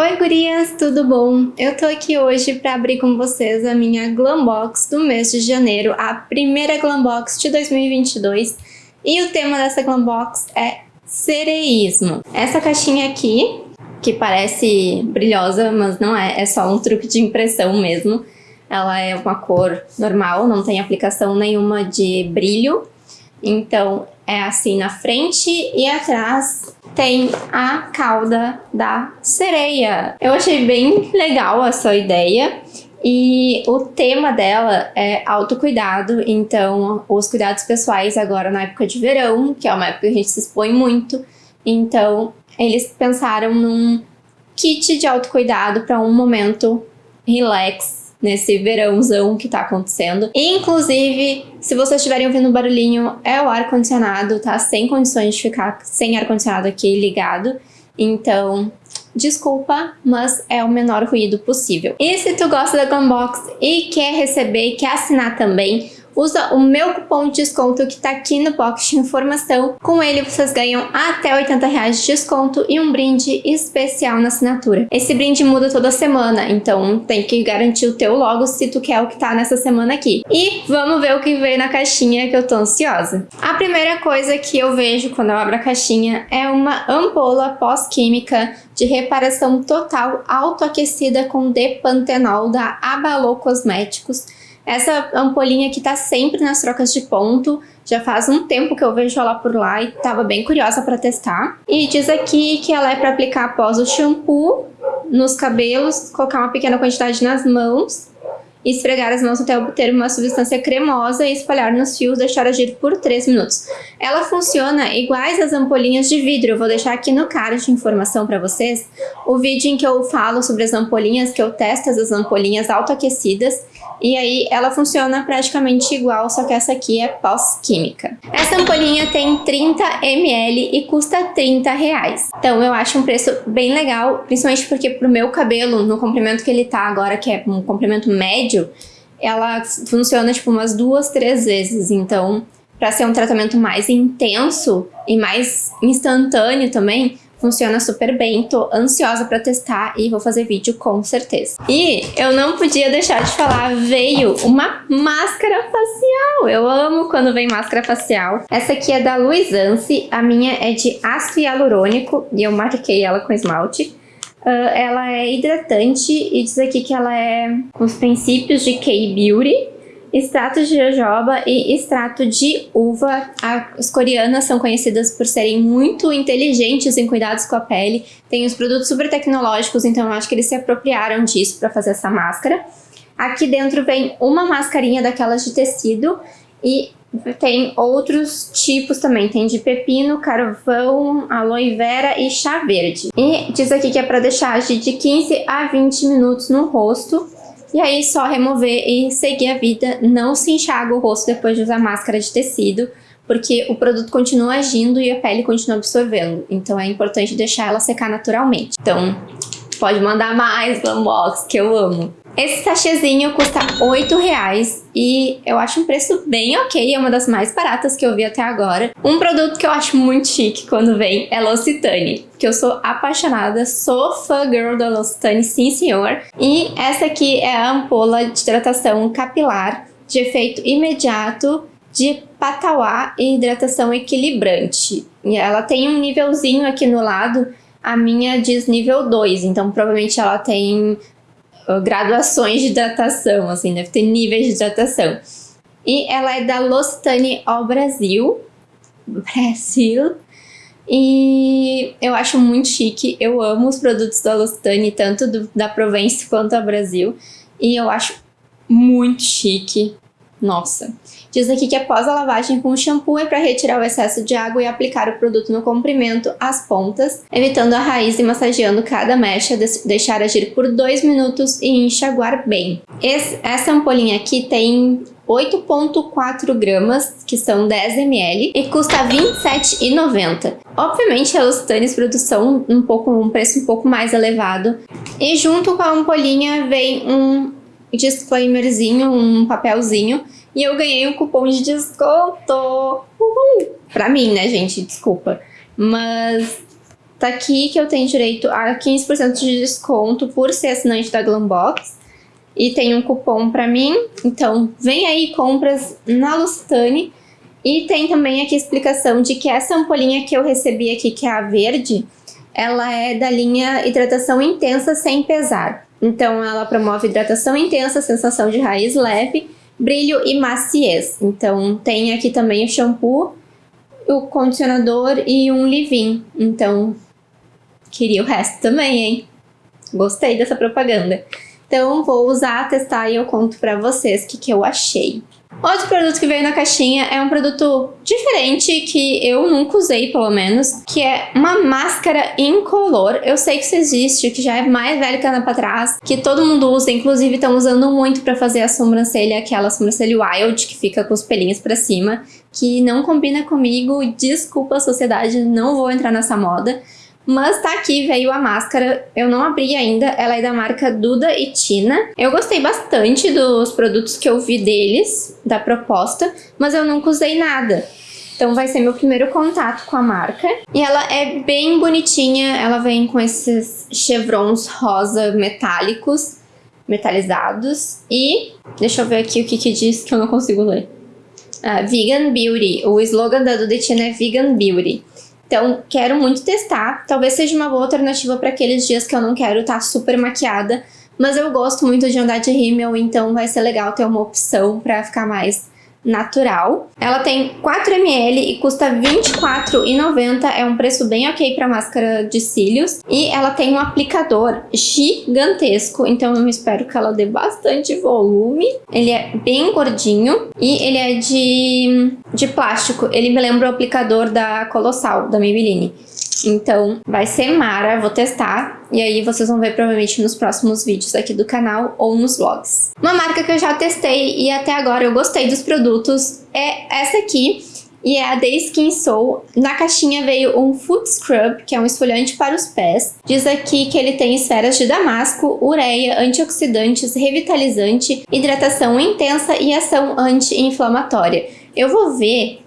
Oi gurias, tudo bom? Eu tô aqui hoje para abrir com vocês a minha Glam Box do mês de janeiro, a primeira Glam Box de 2022 e o tema dessa Glam Box é sereísmo. Essa caixinha aqui, que parece brilhosa, mas não é, é só um truque de impressão mesmo. Ela é uma cor normal, não tem aplicação nenhuma de brilho, então é assim na frente e atrás tem a cauda da sereia. Eu achei bem legal a sua ideia e o tema dela é autocuidado, então os cuidados pessoais agora na época de verão, que é uma época que a gente se expõe muito, então eles pensaram num kit de autocuidado para um momento relax nesse verãozão que tá acontecendo. Inclusive, se vocês estiverem ouvindo barulhinho, é o ar-condicionado, tá? Sem condições de ficar sem ar-condicionado aqui ligado. Então, desculpa, mas é o menor ruído possível. E se tu gosta da Glambox e quer receber quer assinar também, usa o meu cupom de desconto que está aqui no box de informação. Com ele vocês ganham até 80 reais de desconto e um brinde especial na assinatura. Esse brinde muda toda semana, então tem que garantir o teu logo se tu quer o que tá nessa semana aqui. E vamos ver o que veio na caixinha que eu tô ansiosa. A primeira coisa que eu vejo quando eu abro a caixinha é uma ampola pós-química de reparação total autoaquecida com depantenol da Abalô Cosméticos essa ampolinha aqui tá sempre nas trocas de ponto, já faz um tempo que eu vejo ela por lá e tava bem curiosa para testar. E diz aqui que ela é para aplicar após o shampoo nos cabelos, colocar uma pequena quantidade nas mãos esfregar as mãos até obter uma substância cremosa e espalhar nos fios, deixar agir por 3 minutos. Ela funciona iguais às ampolinhas de vidro, eu vou deixar aqui no card de informação para vocês o vídeo em que eu falo sobre as ampolinhas, que eu testo as ampolinhas autoaquecidas e aí ela funciona praticamente igual, só que essa aqui é pós-química. Essa ampolinha tem 30 ml e custa 30 reais. Então eu acho um preço bem legal, principalmente porque pro meu cabelo, no comprimento que ele tá agora, que é um comprimento médio, ela funciona tipo umas duas, três vezes. Então, para ser um tratamento mais intenso e mais instantâneo também, Funciona super bem, tô ansiosa pra testar e vou fazer vídeo com certeza. E eu não podia deixar de falar, veio uma máscara facial. Eu amo quando vem máscara facial. Essa aqui é da Luizance, a minha é de ácido hialurônico e eu marquei ela com esmalte. Uh, ela é hidratante e diz aqui que ela é com os princípios de K-Beauty extrato de jojoba e extrato de uva. As coreanas são conhecidas por serem muito inteligentes em cuidados com a pele. Tem os produtos super tecnológicos, então eu acho que eles se apropriaram disso para fazer essa máscara. Aqui dentro vem uma mascarinha daquelas de tecido e tem outros tipos também, tem de pepino, carvão, aloe vera e chá verde. E diz aqui que é para deixar de 15 a 20 minutos no rosto e aí só remover e seguir a vida, não se enxaga o rosto depois de usar máscara de tecido, porque o produto continua agindo e a pele continua absorvendo. Então é importante deixar ela secar naturalmente. Então pode mandar mais unbox, que eu amo. Esse sachêzinho custa 8 reais e eu acho um preço bem ok, é uma das mais baratas que eu vi até agora. Um produto que eu acho muito chique quando vem é L'Occitane, que eu sou apaixonada, sou fã girl da L'Occitane, sim senhor. E essa aqui é a ampola de hidratação capilar de efeito imediato de patauá e hidratação equilibrante. E ela tem um nívelzinho aqui no lado, a minha diz nível 2, então provavelmente ela tem graduações de hidratação, assim, deve ter níveis de hidratação. E ela é da L'Occitane ao Brasil. Brasil. E eu acho muito chique, eu amo os produtos da L'Occitane, tanto do, da Provence quanto do Brasil. E eu acho muito chique, nossa. Diz aqui que após a lavagem com o shampoo é para retirar o excesso de água e aplicar o produto no comprimento, às pontas, evitando a raiz e massageando cada mecha, deixar agir por 2 minutos e enxaguar bem. Esse, essa ampolinha aqui tem 8.4 gramas, que são 10 ml, e custa R$ 27,90. Obviamente, a Lustanes produção um pouco um preço um pouco mais elevado. E junto com a ampolinha vem um disclaimerzinho, um papelzinho, e eu ganhei um cupom de desconto. Uhul! Pra mim, né, gente? Desculpa. Mas Tá aqui que eu tenho direito a 15% de desconto por ser assinante da Glambox. E tem um cupom pra mim, então vem aí compras na Lusitane. E tem também aqui a explicação de que essa ampolinha que eu recebi aqui, que é a verde, ela é da linha hidratação intensa sem pesar. Então ela promove hidratação intensa, sensação de raiz leve, brilho e maciez. Então tem aqui também o shampoo, o condicionador e um leave-in. Então queria o resto também, hein? Gostei dessa propaganda. Então vou usar, testar e eu conto pra vocês o que, que eu achei. Outro produto que veio na caixinha é um produto diferente que eu nunca usei, pelo menos, que é uma máscara incolor. Eu sei que isso existe, que já é mais velho que anda pra trás, que todo mundo usa, inclusive estão usando muito pra fazer a sobrancelha, aquela sobrancelha wild, que fica com os pelinhos pra cima, que não combina comigo, desculpa a sociedade, não vou entrar nessa moda. Mas tá aqui, veio a máscara, eu não abri ainda, ela é da marca Duda e Tina. Eu gostei bastante dos produtos que eu vi deles, da proposta, mas eu nunca usei nada. Então vai ser meu primeiro contato com a marca. E ela é bem bonitinha, ela vem com esses chevrons rosa metálicos, metalizados. E deixa eu ver aqui o que que diz que eu não consigo ler. Ah, vegan Beauty, o slogan da Duda e Tina é Vegan Beauty. Então, quero muito testar. Talvez seja uma boa alternativa para aqueles dias que eu não quero estar tá super maquiada. Mas eu gosto muito de andar de rímel, então vai ser legal ter uma opção para ficar mais natural. Ela tem 4ml e custa R$24,90, é um preço bem ok para máscara de cílios. E ela tem um aplicador gigantesco, então eu espero que ela dê bastante volume. Ele é bem gordinho e ele é de, de plástico. Ele me lembra o aplicador da Colossal, da Maybelline. Então, vai ser mara, vou testar. E aí vocês vão ver provavelmente nos próximos vídeos aqui do canal ou nos vlogs. Uma marca que eu já testei e até agora eu gostei dos produtos é essa aqui. E é a The Skin Soul. Na caixinha veio um Foot Scrub, que é um esfoliante para os pés. Diz aqui que ele tem esferas de damasco, ureia, antioxidantes, revitalizante, hidratação intensa e ação anti-inflamatória. Eu vou ver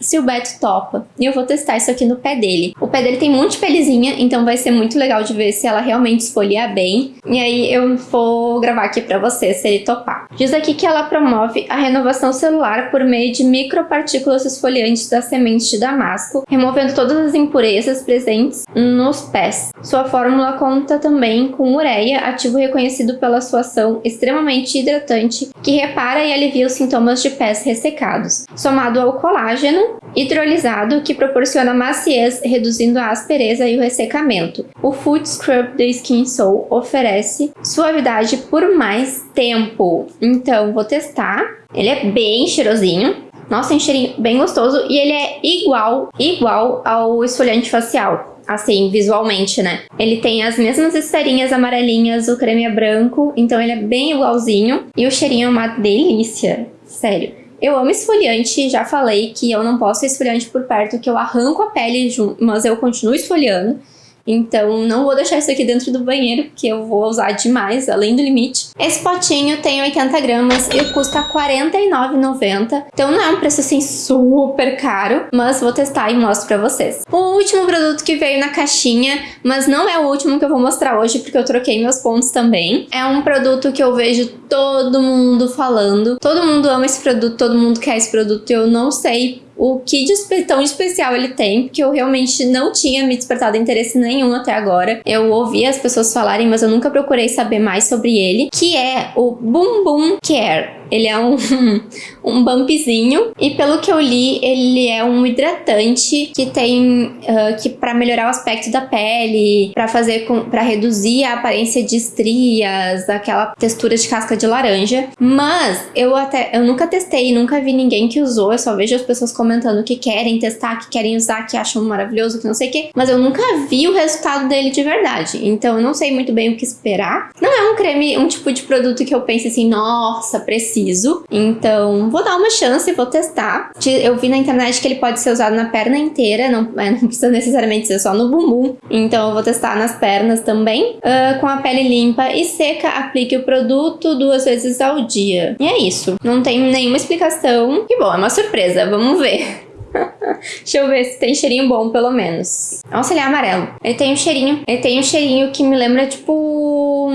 se o Beto topa. E eu vou testar isso aqui no pé dele. O pé dele tem um monte de pelezinha, então vai ser muito legal de ver se ela realmente esfoliar bem. E aí eu vou gravar aqui pra vocês se ele topar. Diz aqui que ela promove a renovação celular por meio de micropartículas esfoliantes das sementes de damasco, removendo todas as impurezas presentes nos pés. Sua fórmula conta também com ureia, ativo reconhecido pela sua ação extremamente hidratante, que repara e alivia os sintomas de pés ressecados. Somado ao colágeno, hidrolisado que proporciona maciez, reduzindo a aspereza e o ressecamento. O Foot Scrub da Skin Soul oferece suavidade por mais tempo. Então, vou testar. Ele é bem cheirosinho. Nossa, tem um cheirinho bem gostoso e ele é igual, igual ao esfoliante facial assim, visualmente, né? Ele tem as mesmas esferinhas amarelinhas, o creme é branco, então ele é bem igualzinho. E o cheirinho é uma delícia, sério. Eu amo esfoliante, já falei que eu não posso esfoliante por perto, que eu arranco a pele, mas eu continuo esfoliando. Então não vou deixar isso aqui dentro do banheiro, porque eu vou usar demais, além do limite. Esse potinho tem 80 gramas e custa R$ 49,90. Então não é um preço assim super caro, mas vou testar e mostro pra vocês. O último produto que veio na caixinha, mas não é o último que eu vou mostrar hoje, porque eu troquei meus pontos também. É um produto que eu vejo todo mundo falando. Todo mundo ama esse produto, todo mundo quer esse produto. Eu não sei o que tão especial ele tem, porque eu realmente não tinha me despertado interesse nenhum até agora. Eu ouvi as pessoas falarem, mas eu nunca procurei saber mais sobre ele, que é o Boom Boom Care. Ele é um, um bumpzinho e pelo que eu li, ele é um hidratante que tem uh, que para melhorar o aspecto da pele, para fazer com para reduzir a aparência de estrias, aquela textura de casca de laranja. Mas eu até eu nunca testei, nunca vi ninguém que usou, eu só vejo as pessoas comentando que querem testar, que querem usar, que acham maravilhoso, que não sei o que, mas eu nunca vi o resultado dele de verdade. Então eu não sei muito bem o que esperar. Não é um creme, um tipo de produto que eu pense assim, nossa, preciso preciso. Então, vou dar uma chance, vou testar. Eu vi na internet que ele pode ser usado na perna inteira, não, não precisa necessariamente ser só no bumbum. Então, eu vou testar nas pernas também. Uh, com a pele limpa e seca, aplique o produto duas vezes ao dia. E é isso. Não tem nenhuma explicação. Que bom, é uma surpresa. Vamos ver. Deixa eu ver se tem cheirinho bom, pelo menos. Nossa, ele é amarelo. Ele tem um cheirinho. Ele tem um cheirinho que me lembra, tipo,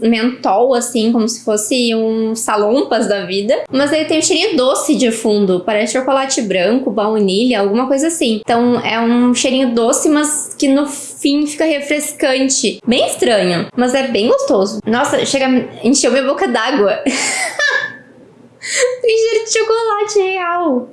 mentol, assim, como se fosse um salompas da vida. Mas ele tem um cheirinho doce de fundo. Parece chocolate branco, baunilha, alguma coisa assim. Então é um cheirinho doce, mas que no fim fica refrescante. Bem estranho, mas é bem gostoso. Nossa, chega, encheu minha boca d'água. tem cheiro de chocolate real.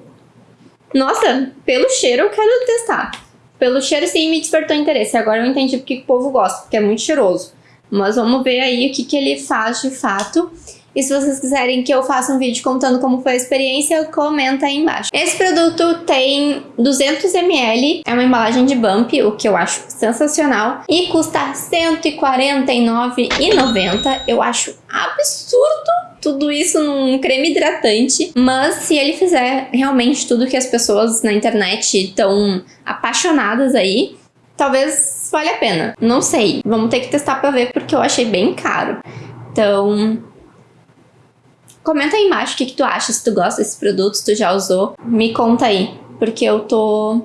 Nossa, pelo cheiro eu quero testar. Pelo cheiro sim me despertou interesse. Agora eu entendi porque o povo gosta, porque é muito cheiroso. Mas vamos ver aí o que, que ele faz de fato. E se vocês quiserem que eu faça um vídeo contando como foi a experiência, comenta aí embaixo. Esse produto tem 200ml, é uma embalagem de bump, o que eu acho sensacional, e custa R$149,90. Eu acho absurdo tudo isso num creme hidratante, mas se ele fizer realmente tudo que as pessoas na internet estão apaixonadas aí, talvez valha a pena. Não sei, vamos ter que testar pra ver porque eu achei bem caro. Então, comenta aí embaixo o que, que tu acha, se tu gosta desse produto, se tu já usou. Me conta aí, porque eu tô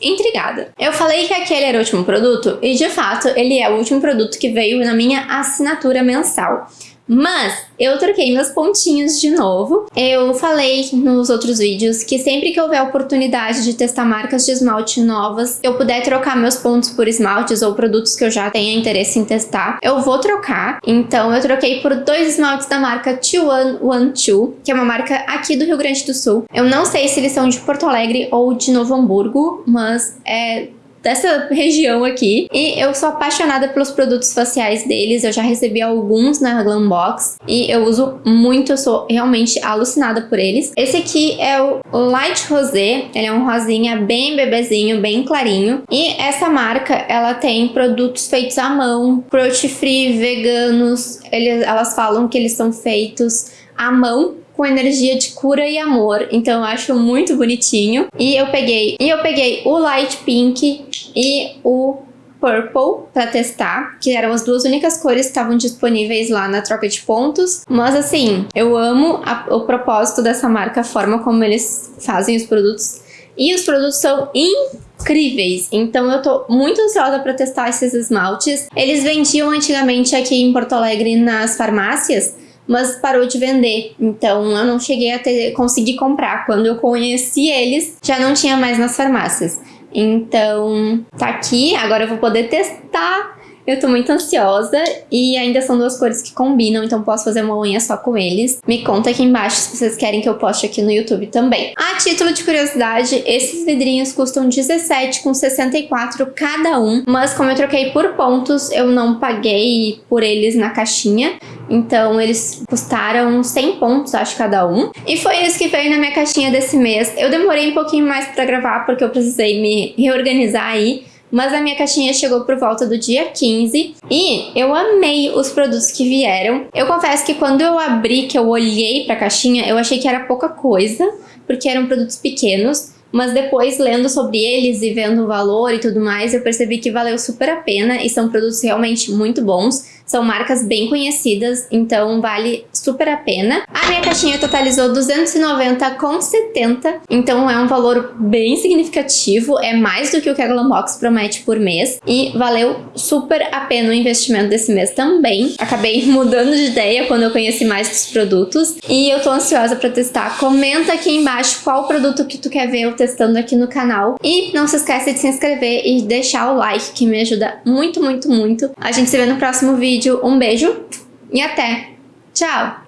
intrigada. Eu falei que aquele era o último produto e de fato ele é o último produto que veio na minha assinatura mensal. Mas eu troquei meus pontinhos de novo. Eu falei nos outros vídeos que sempre que houver oportunidade de testar marcas de esmalte novas, eu puder trocar meus pontos por esmaltes ou produtos que eu já tenha interesse em testar, eu vou trocar. Então eu troquei por dois esmaltes da marca T112, que é uma marca aqui do Rio Grande do Sul. Eu não sei se eles são de Porto Alegre ou de Novo Hamburgo, mas é dessa região aqui. E eu sou apaixonada pelos produtos faciais deles, eu já recebi alguns na Glambox e eu uso muito, eu sou realmente alucinada por eles. Esse aqui é o Light Rosé, ele é um rosinha bem bebezinho, bem clarinho. E essa marca, ela tem produtos feitos à mão, cruelty free, veganos, eles, elas falam que eles são feitos à mão com energia de cura e amor. Então eu acho muito bonitinho. E eu peguei, e eu peguei o Light Pink e o Purple para testar, que eram as duas únicas cores que estavam disponíveis lá na troca de pontos. Mas assim, eu amo a, o propósito dessa marca, a forma como eles fazem os produtos. E os produtos são incríveis, então eu tô muito ansiosa para testar esses esmaltes. Eles vendiam antigamente aqui em Porto Alegre nas farmácias, mas parou de vender. Então eu não cheguei a ter, conseguir comprar. Quando eu conheci eles, já não tinha mais nas farmácias. Então tá aqui, agora eu vou poder testar eu tô muito ansiosa e ainda são duas cores que combinam, então posso fazer uma unha só com eles. Me conta aqui embaixo se vocês querem que eu poste aqui no YouTube também. A título de curiosidade, esses vidrinhos custam 17,64 cada um, mas como eu troquei por pontos, eu não paguei por eles na caixinha. Então eles custaram 100 pontos, acho, cada um. E foi isso que veio na minha caixinha desse mês. Eu demorei um pouquinho mais pra gravar porque eu precisei me reorganizar aí mas a minha caixinha chegou por volta do dia 15 e eu amei os produtos que vieram. Eu confesso que quando eu abri, que eu olhei pra caixinha, eu achei que era pouca coisa, porque eram produtos pequenos, mas depois lendo sobre eles e vendo o valor e tudo mais, eu percebi que valeu super a pena e são produtos realmente muito bons. São marcas bem conhecidas, então vale super a pena. A minha caixinha totalizou 290,70, então é um valor bem significativo, é mais do que o que a Glambox promete por mês e valeu super a pena o investimento desse mês também. Acabei mudando de ideia quando eu conheci mais dos produtos e eu tô ansiosa para testar. Comenta aqui embaixo qual produto que tu quer ver eu testando aqui no canal e não se esqueça de se inscrever e deixar o like que me ajuda muito, muito, muito. A gente se vê no próximo vídeo vídeo. Um beijo e até! Tchau!